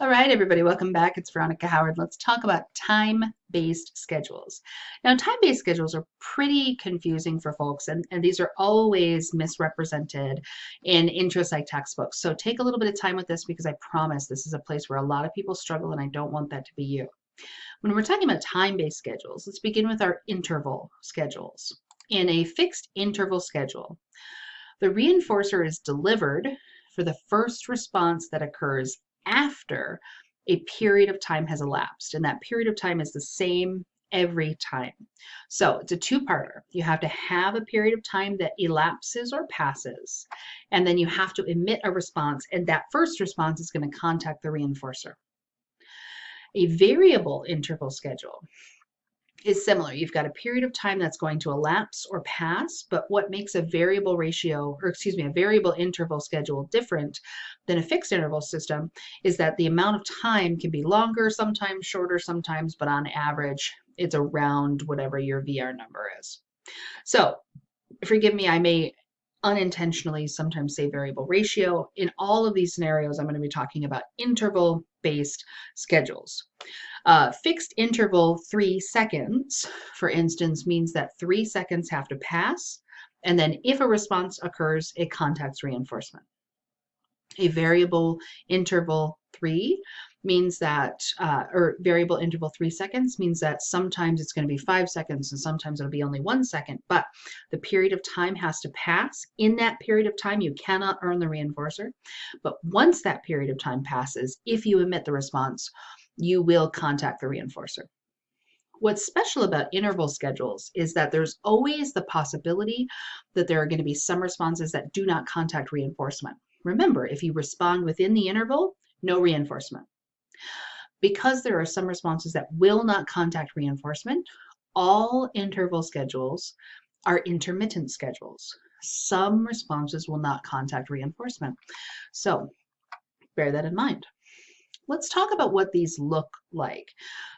All right, everybody, welcome back. It's Veronica Howard. Let's talk about time-based schedules. Now, time-based schedules are pretty confusing for folks, and, and these are always misrepresented in intro psych textbooks. So take a little bit of time with this because I promise this is a place where a lot of people struggle, and I don't want that to be you. When we're talking about time-based schedules, let's begin with our interval schedules. In a fixed interval schedule, the reinforcer is delivered for the first response that occurs after a period of time has elapsed. And that period of time is the same every time. So it's a two-parter. You have to have a period of time that elapses or passes, and then you have to emit a response, and that first response is going to contact the reinforcer. A variable interval schedule is similar. You've got a period of time that's going to elapse or pass, but what makes a variable ratio, or excuse me, a variable interval schedule different than a fixed interval system is that the amount of time can be longer, sometimes shorter, sometimes, but on average, it's around whatever your VR number is. So forgive me, I may unintentionally sometimes say variable ratio. In all of these scenarios, I'm going to be talking about interval based schedules. Uh, fixed interval three seconds, for instance, means that three seconds have to pass, and then if a response occurs, it contacts reinforcement. A variable interval three means that, uh, or variable interval three seconds means that sometimes it's going to be five seconds and sometimes it'll be only one second, but the period of time has to pass. In that period of time, you cannot earn the reinforcer. But once that period of time passes, if you emit the response, you will contact the reinforcer. What's special about interval schedules is that there's always the possibility that there are going to be some responses that do not contact reinforcement. Remember, if you respond within the interval, no reinforcement. Because there are some responses that will not contact reinforcement, all interval schedules are intermittent schedules. Some responses will not contact reinforcement. So bear that in mind. Let's talk about what these look like.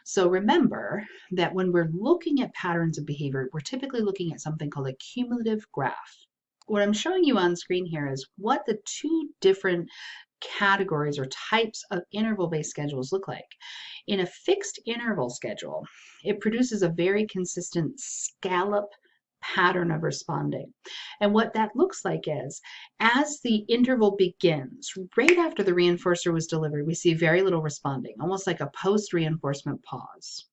So remember that when we're looking at patterns of behavior, we're typically looking at something called a cumulative graph. What I'm showing you on screen here is what the two different categories or types of interval-based schedules look like. In a fixed interval schedule, it produces a very consistent scallop pattern of responding. And what that looks like is, as the interval begins, right after the reinforcer was delivered, we see very little responding, almost like a post-reinforcement pause.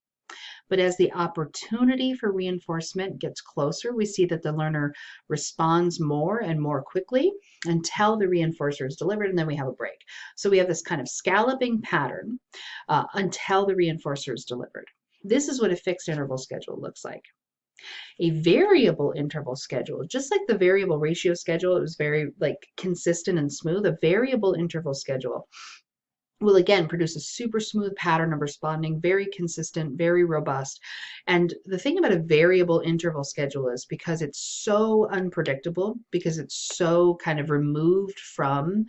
But as the opportunity for reinforcement gets closer, we see that the learner responds more and more quickly until the reinforcer is delivered, and then we have a break. So we have this kind of scalloping pattern uh, until the reinforcer is delivered. This is what a fixed interval schedule looks like. A variable interval schedule, just like the variable ratio schedule, it was very like consistent and smooth. A variable interval schedule will again produce a super smooth pattern of responding, very consistent, very robust. And the thing about a variable interval schedule is because it's so unpredictable, because it's so kind of removed from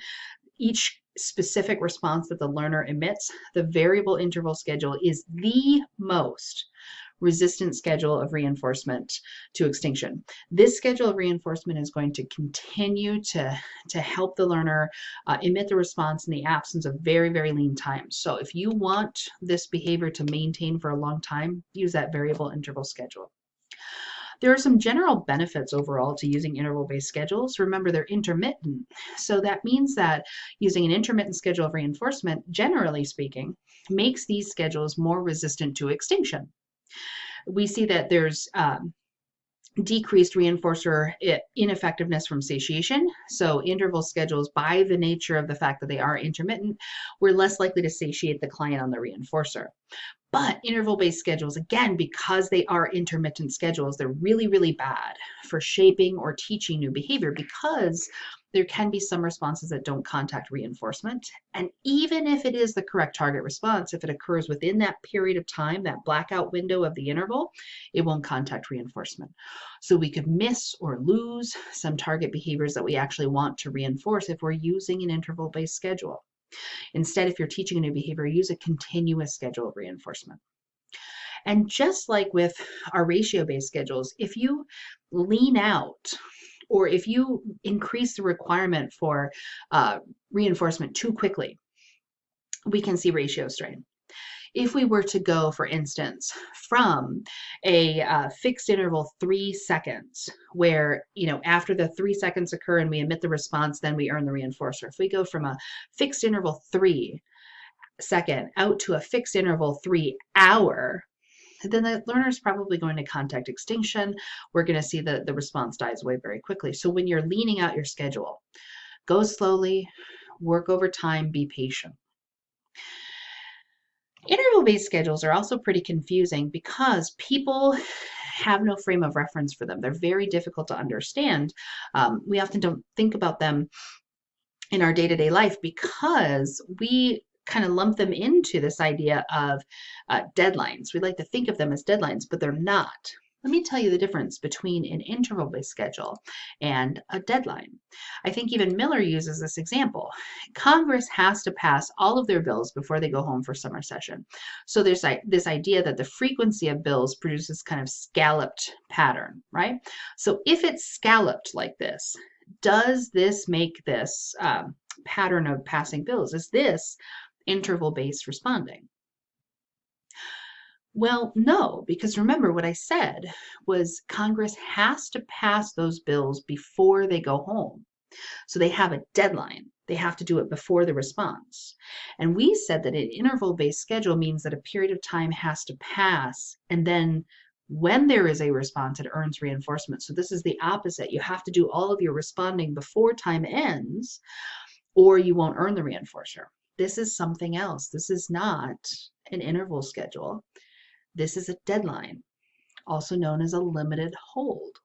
each specific response that the learner emits, the variable interval schedule is the most resistant schedule of reinforcement to extinction. This schedule of reinforcement is going to continue to, to help the learner uh, emit the response in the absence of very, very lean time. So if you want this behavior to maintain for a long time, use that variable interval schedule. There are some general benefits overall to using interval-based schedules. Remember, they're intermittent. So that means that using an intermittent schedule of reinforcement, generally speaking, makes these schedules more resistant to extinction we see that there's um, decreased reinforcer ineffectiveness from satiation. So interval schedules, by the nature of the fact that they are intermittent, we're less likely to satiate the client on the reinforcer. But interval-based schedules, again, because they are intermittent schedules, they're really, really bad for shaping or teaching new behavior because there can be some responses that don't contact reinforcement. And even if it is the correct target response, if it occurs within that period of time, that blackout window of the interval, it won't contact reinforcement. So we could miss or lose some target behaviors that we actually want to reinforce if we're using an interval-based schedule. Instead, if you're teaching a new behavior, use a continuous schedule of reinforcement. And just like with our ratio-based schedules, if you lean out or if you increase the requirement for uh, reinforcement too quickly, we can see ratio strain if we were to go, for instance, from a uh, fixed interval three seconds, where, you know, after the three seconds occur and we emit the response, then we earn the reinforcer. If we go from a fixed interval three second out to a fixed interval three hour, then the learner is probably going to contact extinction. We're going to see that the response dies away very quickly. So when you're leaning out your schedule, go slowly, work over time, be patient. Interval-based schedules are also pretty confusing because people have no frame of reference for them. They're very difficult to understand. Um, we often don't think about them in our day-to-day -day life because we kind of lump them into this idea of uh, deadlines. We like to think of them as deadlines, but they're not. Let me tell you the difference between an interval-based schedule and a deadline. I think even Miller uses this example. Congress has to pass all of their bills before they go home for summer session. So there's this idea that the frequency of bills produces kind of scalloped pattern, right? So if it's scalloped like this, does this make this um, pattern of passing bills? Is this interval-based responding? Well, no, because remember what I said was Congress has to pass those bills before they go home. So they have a deadline. They have to do it before the response. And we said that an interval-based schedule means that a period of time has to pass and then when there is a response, it earns reinforcement. So this is the opposite. You have to do all of your responding before time ends or you won't earn the reinforcer. This is something else. This is not an interval schedule. This is a deadline, also known as a limited hold.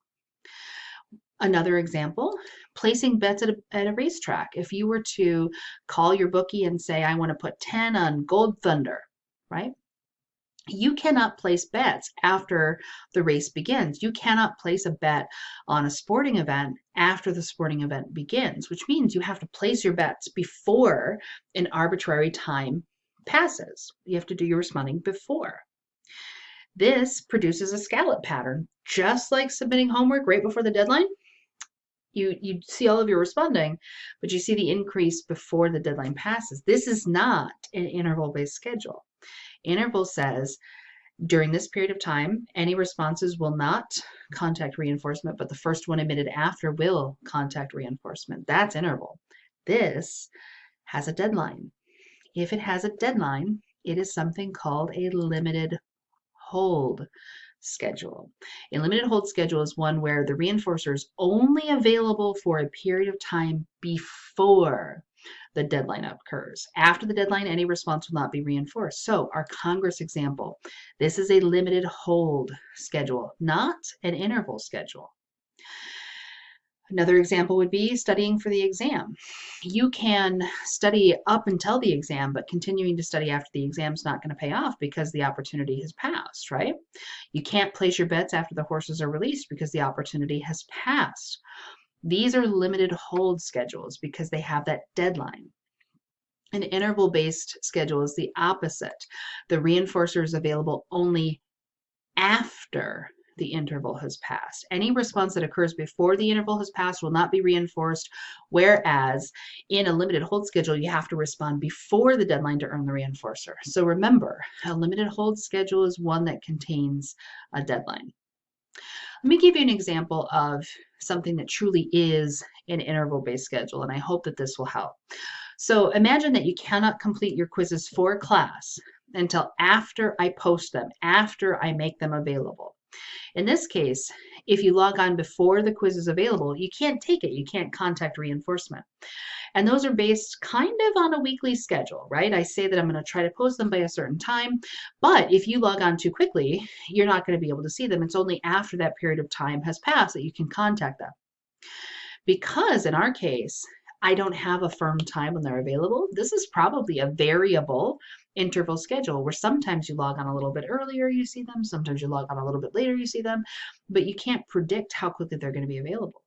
Another example, placing bets at a, at a racetrack. If you were to call your bookie and say, I want to put 10 on Gold Thunder, right? You cannot place bets after the race begins. You cannot place a bet on a sporting event after the sporting event begins, which means you have to place your bets before an arbitrary time passes. You have to do your responding before. This produces a scallop pattern, just like submitting homework right before the deadline. You, you see all of your responding, but you see the increase before the deadline passes. This is not an interval-based schedule. Interval says during this period of time, any responses will not contact reinforcement, but the first one emitted after will contact reinforcement. That's interval. This has a deadline. If it has a deadline, it is something called a limited hold schedule. A limited hold schedule is one where the reinforcer is only available for a period of time before the deadline occurs. After the deadline, any response will not be reinforced. So our Congress example, this is a limited hold schedule, not an interval schedule. Another example would be studying for the exam. You can study up until the exam, but continuing to study after the exam is not going to pay off because the opportunity has passed, right? You can't place your bets after the horses are released because the opportunity has passed. These are limited hold schedules because they have that deadline. An interval-based schedule is the opposite. The reinforcer is available only after the interval has passed. Any response that occurs before the interval has passed will not be reinforced, whereas in a limited hold schedule, you have to respond before the deadline to earn the reinforcer. So remember, a limited hold schedule is one that contains a deadline. Let me give you an example of something that truly is an interval-based schedule, and I hope that this will help. So imagine that you cannot complete your quizzes for class until after I post them, after I make them available. In this case, if you log on before the quiz is available, you can't take it. You can't contact reinforcement. And those are based kind of on a weekly schedule, right? I say that I'm going to try to post them by a certain time, but if you log on too quickly, you're not going to be able to see them. It's only after that period of time has passed that you can contact them. Because in our case, I don't have a firm time when they're available. This is probably a variable interval schedule where sometimes you log on a little bit earlier, you see them, sometimes you log on a little bit later, you see them, but you can't predict how quickly they're going to be available.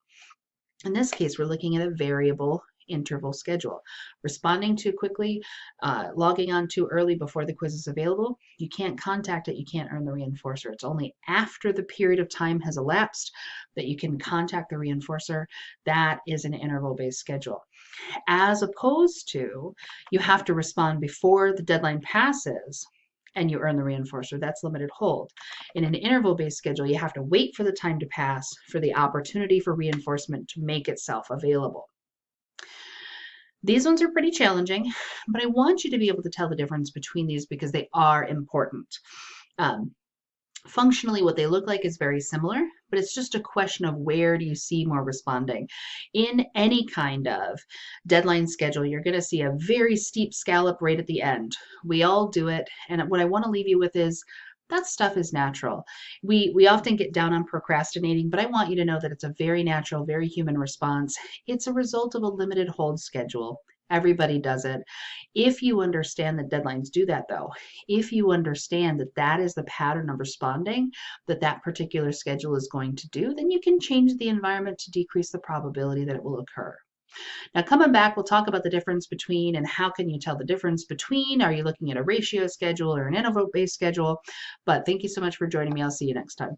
In this case, we're looking at a variable interval schedule. Responding too quickly, uh, logging on too early before the quiz is available, you can't contact it, you can't earn the reinforcer. It's only after the period of time has elapsed that you can contact the reinforcer. That is an interval-based schedule. As opposed to you have to respond before the deadline passes and you earn the reinforcer. That's limited hold. In an interval based schedule, you have to wait for the time to pass for the opportunity for reinforcement to make itself available. These ones are pretty challenging, but I want you to be able to tell the difference between these because they are important. Um, functionally, what they look like is very similar, but it's just a question of where do you see more responding. In any kind of deadline schedule, you're going to see a very steep scallop right at the end. We all do it. And what I want to leave you with is that stuff is natural. We we often get down on procrastinating, but I want you to know that it's a very natural, very human response. It's a result of a limited hold schedule. Everybody does it. If you understand that deadlines do that, though, if you understand that that is the pattern of responding that that particular schedule is going to do, then you can change the environment to decrease the probability that it will occur. Now coming back, we'll talk about the difference between and how can you tell the difference between, are you looking at a ratio schedule or an interval-based schedule? But thank you so much for joining me. I'll see you next time.